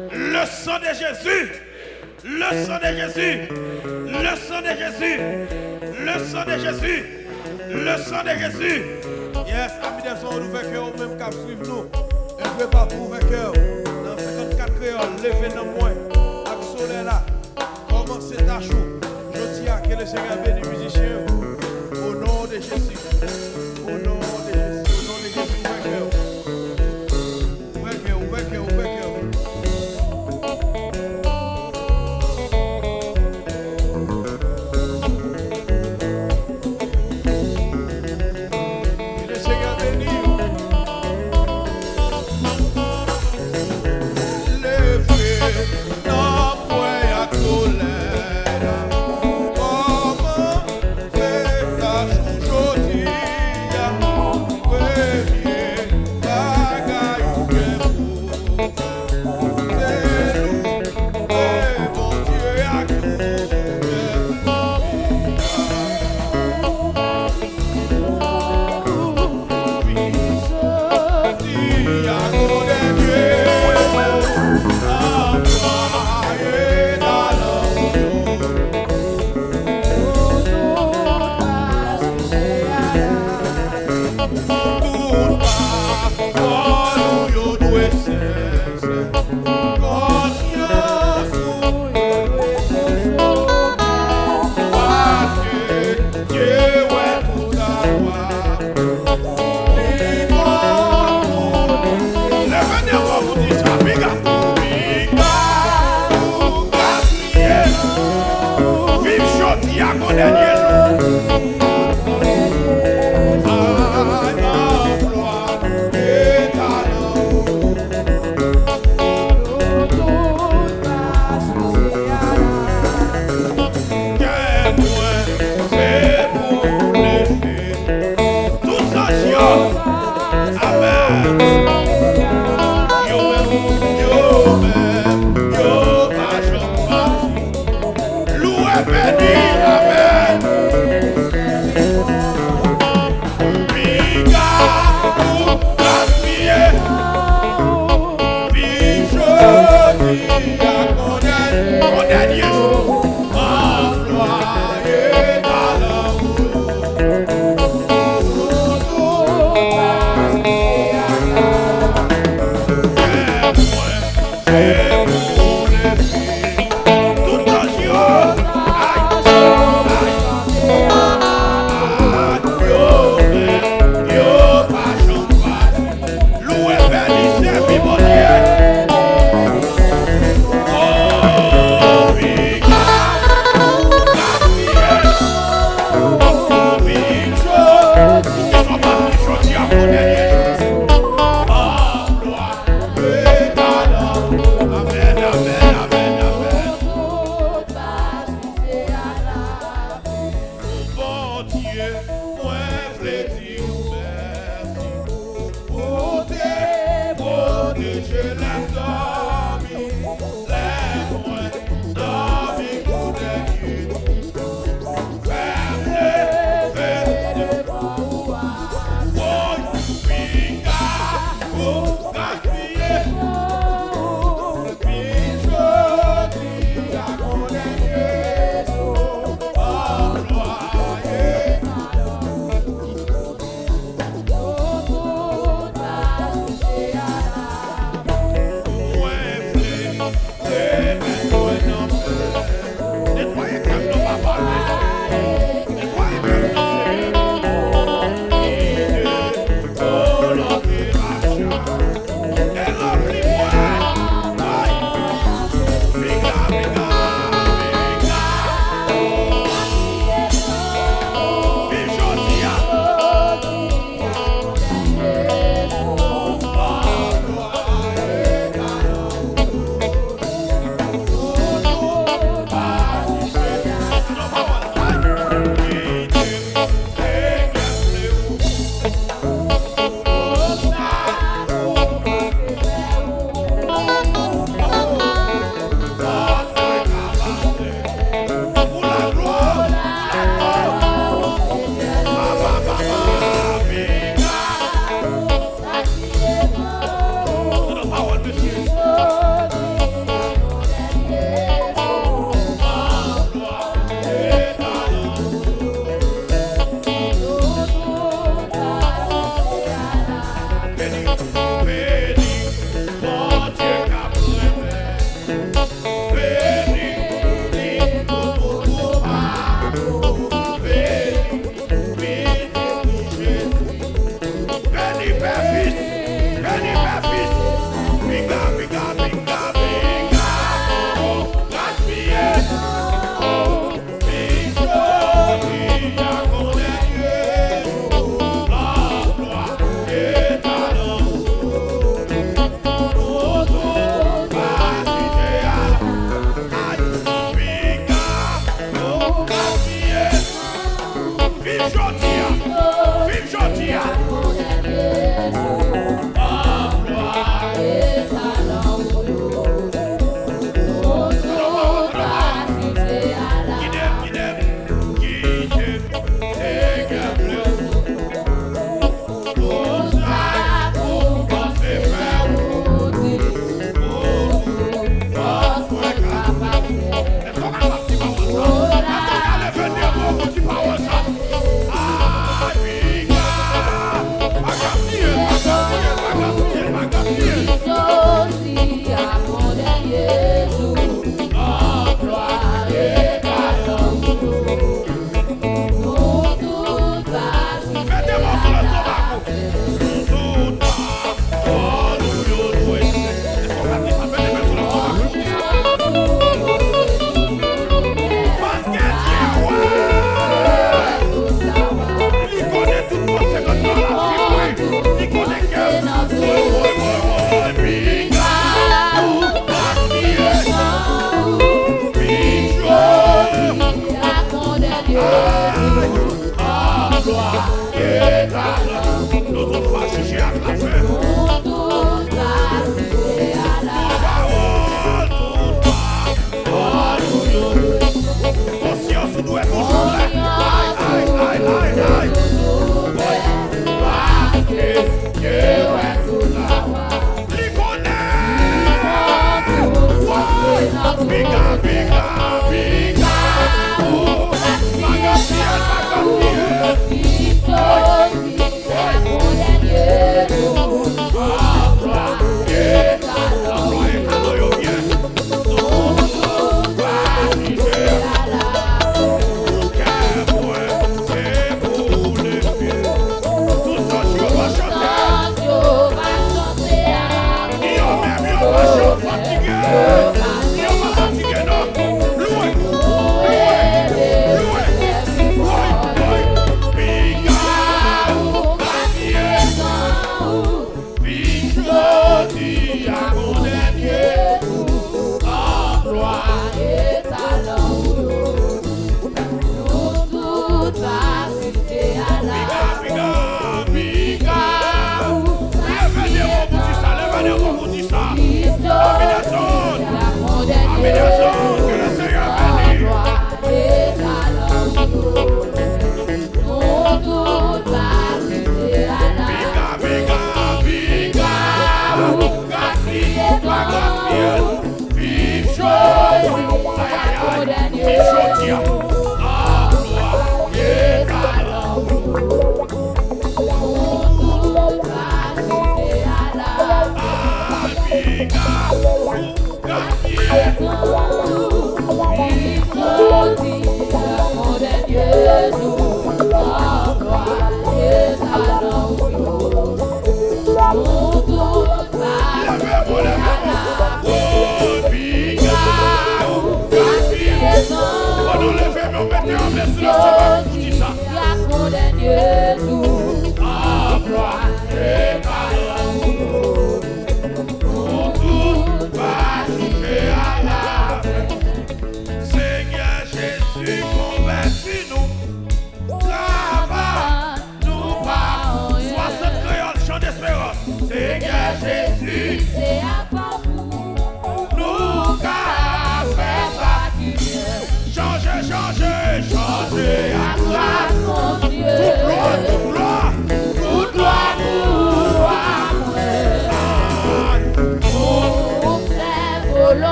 Le sang de Jésus. Le sang de Jésus. Le sang de Jésus. Le sang de Jésus. Le sang de Jésus. Yes, amis des sons, nous cœur, même qu'à suivre nous. Un peu partout, fait cœur. Dans 54 créoles, levez dans moi. Avec. Commencez ta chou. Je dis à que le Seigneur bénit les musiciens. Au nom de Jésus. Jesus. It's not you.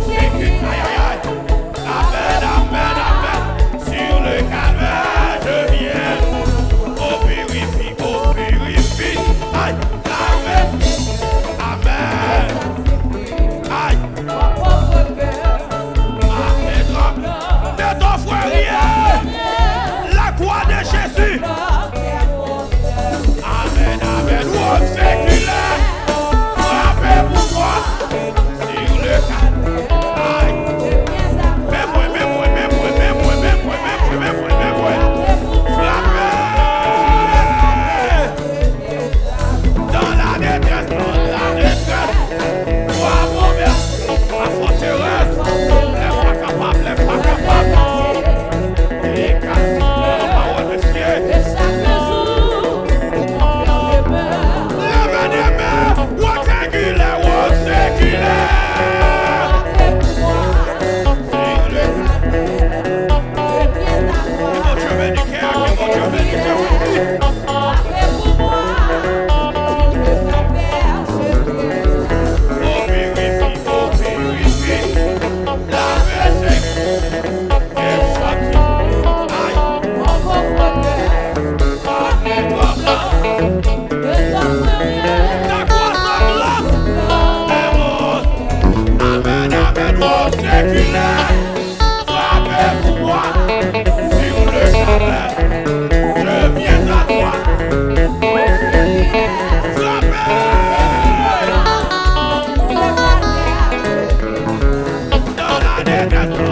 你别去哎 Castro.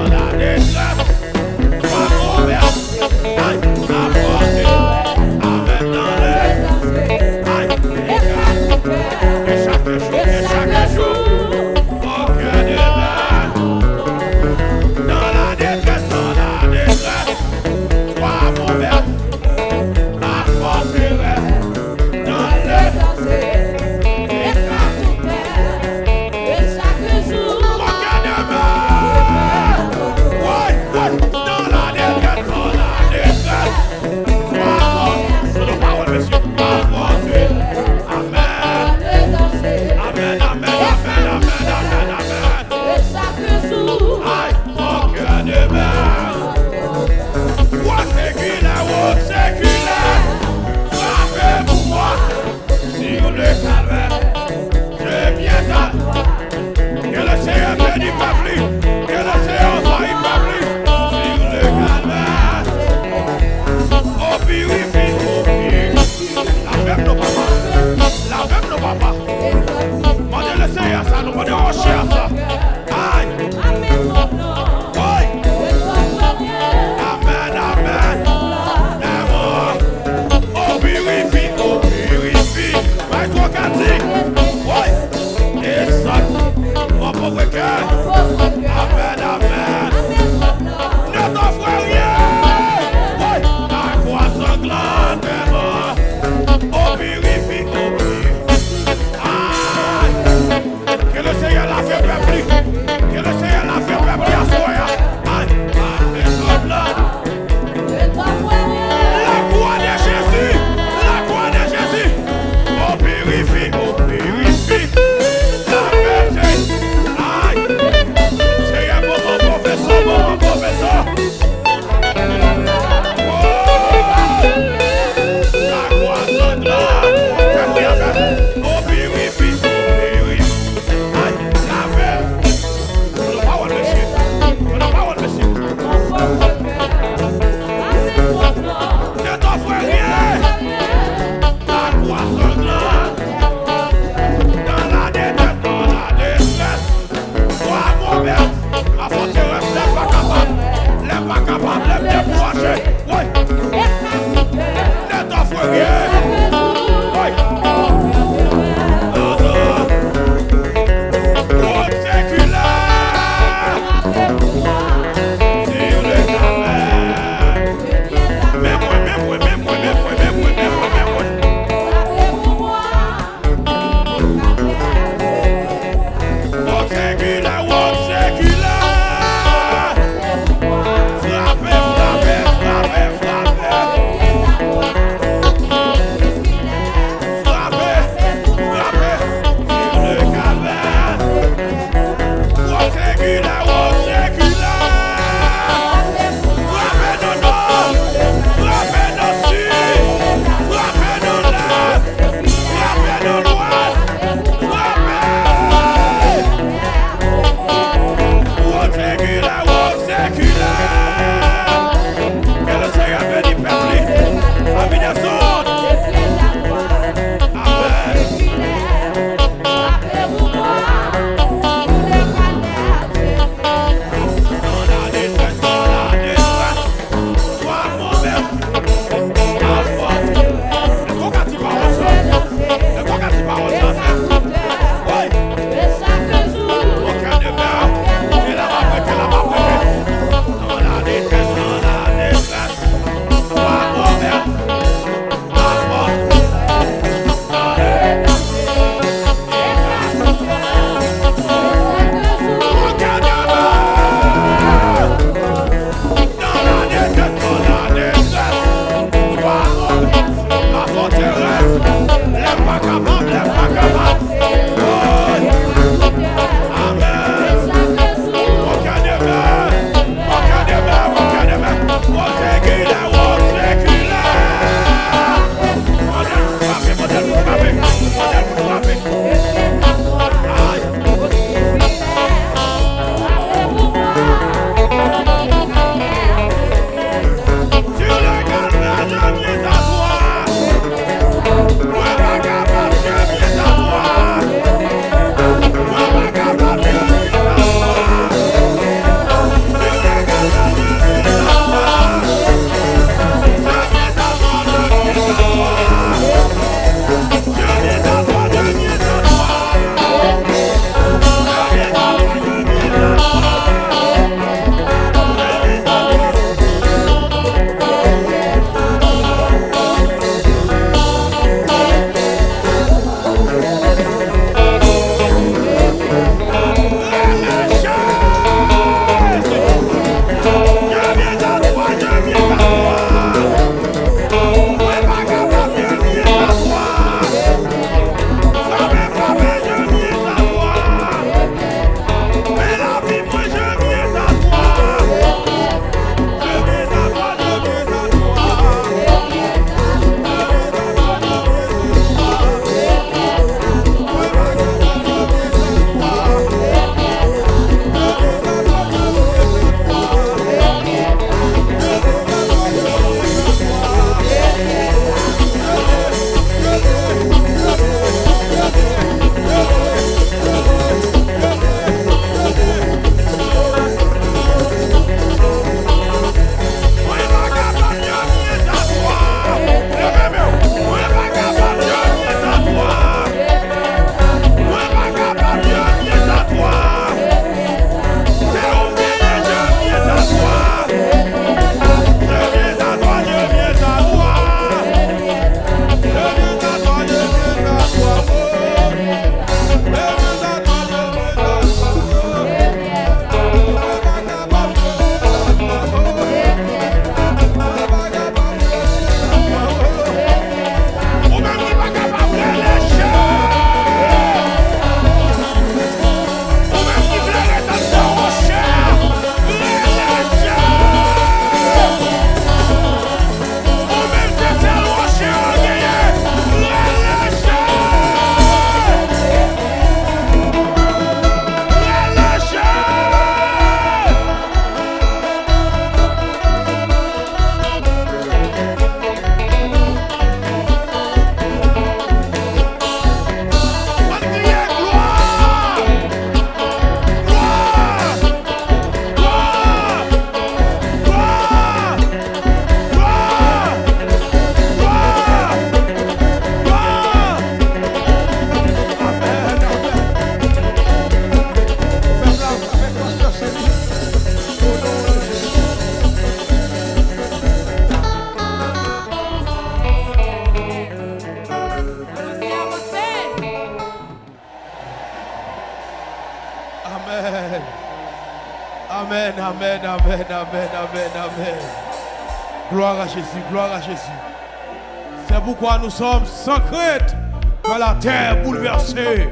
Nous sommes sans crainte que la terre bouleversée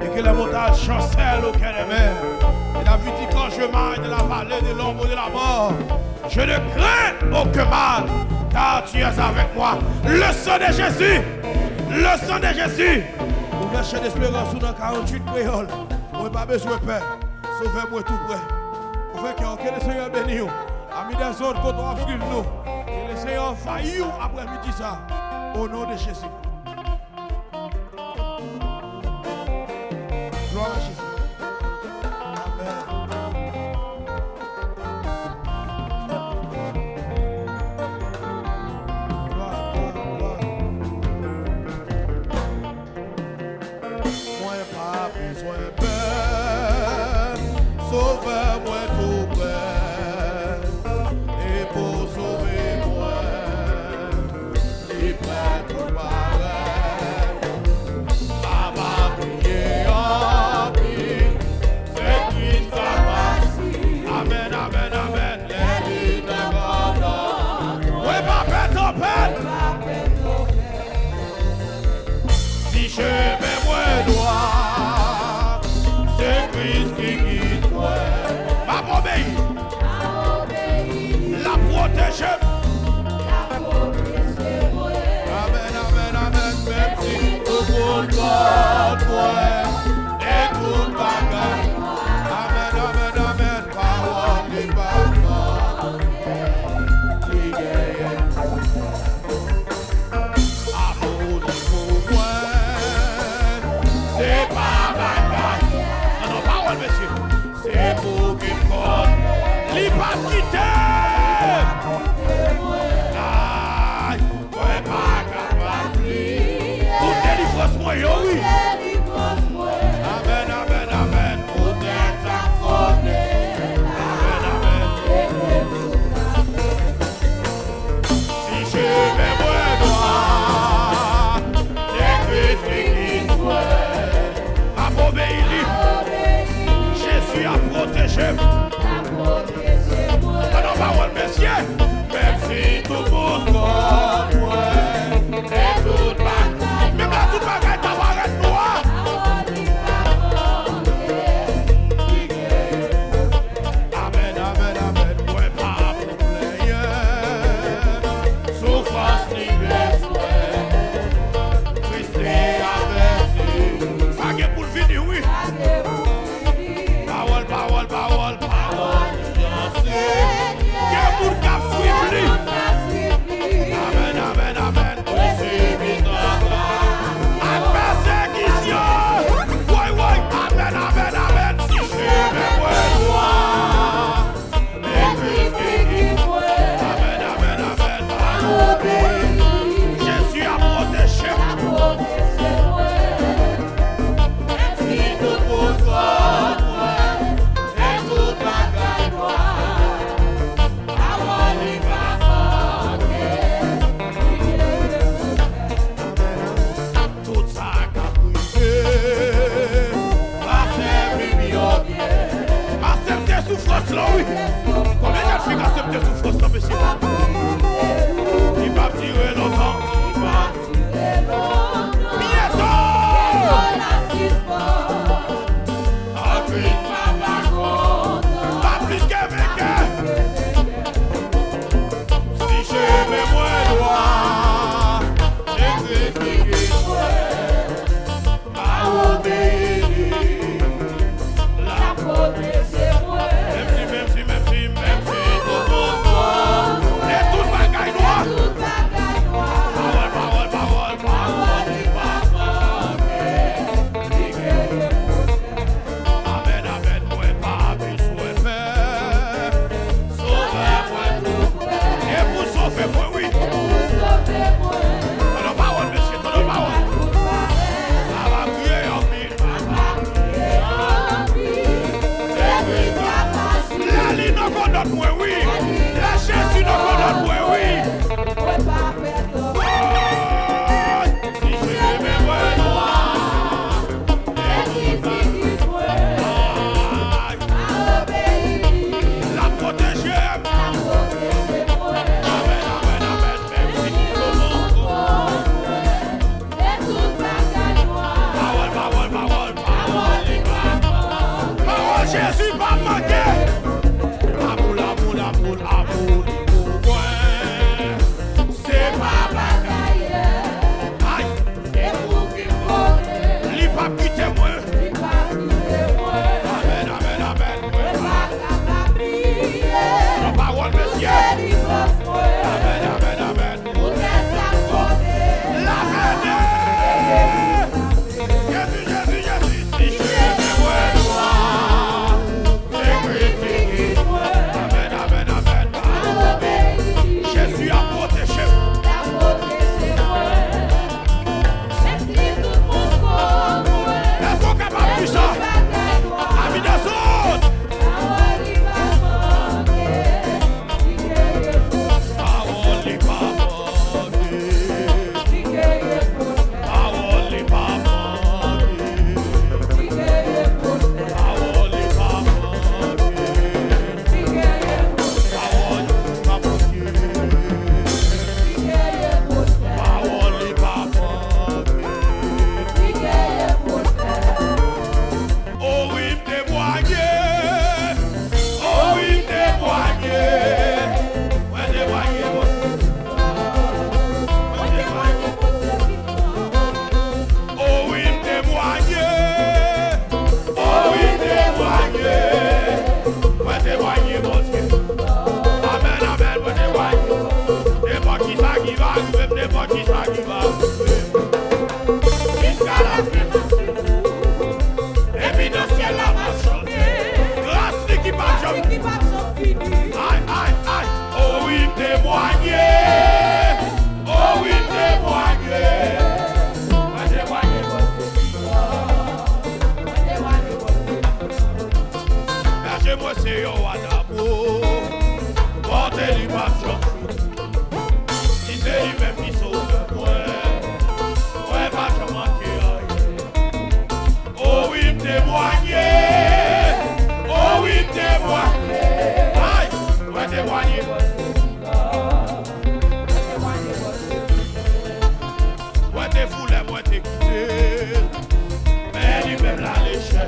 et que les montagnes chancellent au cœur des mers. Et la vie dit quand je marche de la vallée de l'ombre de la mort, je ne crains aucun mal, car tu es avec moi. Le sang de Jésus, le sang de Jésus. Ouvert chien d'espérance dans 48 créoles. Moi, pas besoin de peur. Sauvez-moi tout près. Ouvert cœur, que le Seigneur bénisse. vous. Amis des autres, quand on nous. Que le Seigneur faillit après-midi ça. Au nom de Jésus.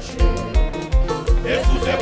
Là, les chercher. Et sous ses